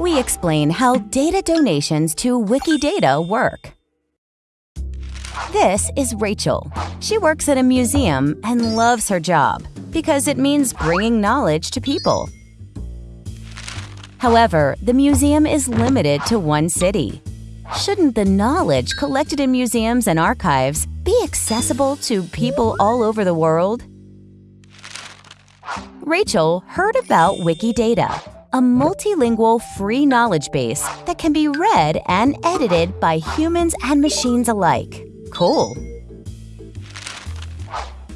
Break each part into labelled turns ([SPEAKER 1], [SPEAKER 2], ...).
[SPEAKER 1] we explain how data donations to Wikidata work. This is Rachel. She works at a museum and loves her job because it means bringing knowledge to people. However, the museum is limited to one city. Shouldn't the knowledge collected in museums and archives be accessible to people all over the world? Rachel heard about Wikidata, a multilingual free knowledge base that can be read and edited by humans and machines alike. Cool!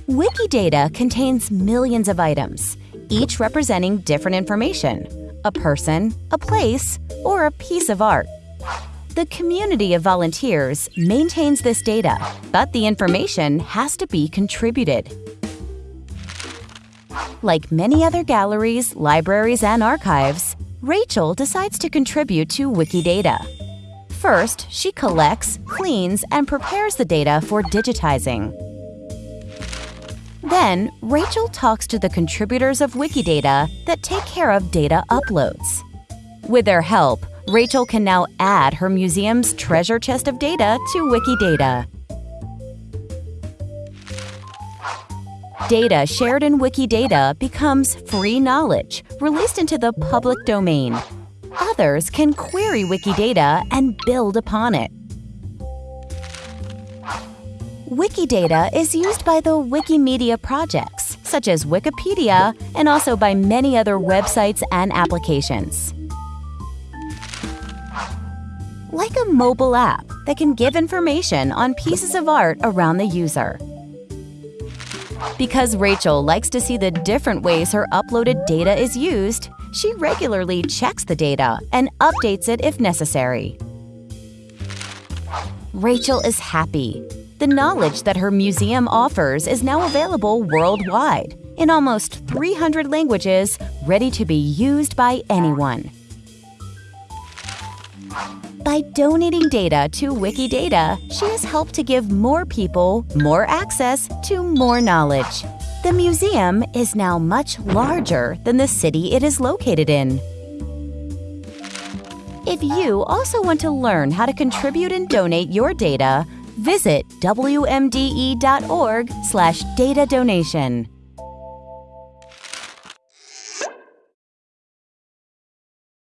[SPEAKER 1] Wikidata contains millions of items, each representing different information a person, a place, or a piece of art. The community of volunteers maintains this data, but the information has to be contributed. Like many other galleries, libraries, and archives, Rachel decides to contribute to Wikidata. First, she collects, cleans, and prepares the data for digitizing. Then, Rachel talks to the contributors of Wikidata that take care of data uploads. With their help, Rachel can now add her museum's treasure chest of data to Wikidata. Data shared in Wikidata becomes free knowledge, released into the public domain. Others can query Wikidata and build upon it. Wikidata is used by the Wikimedia projects, such as Wikipedia, and also by many other websites and applications. Like a mobile app that can give information on pieces of art around the user. Because Rachel likes to see the different ways her uploaded data is used, she regularly checks the data and updates it if necessary. Rachel is happy. The knowledge that her museum offers is now available worldwide in almost 300 languages, ready to be used by anyone. By donating data to Wikidata, she has helped to give more people more access to more knowledge. The museum is now much larger than the city it is located in. If you also want to learn how to contribute and donate your data, visit wmde.org/data donation.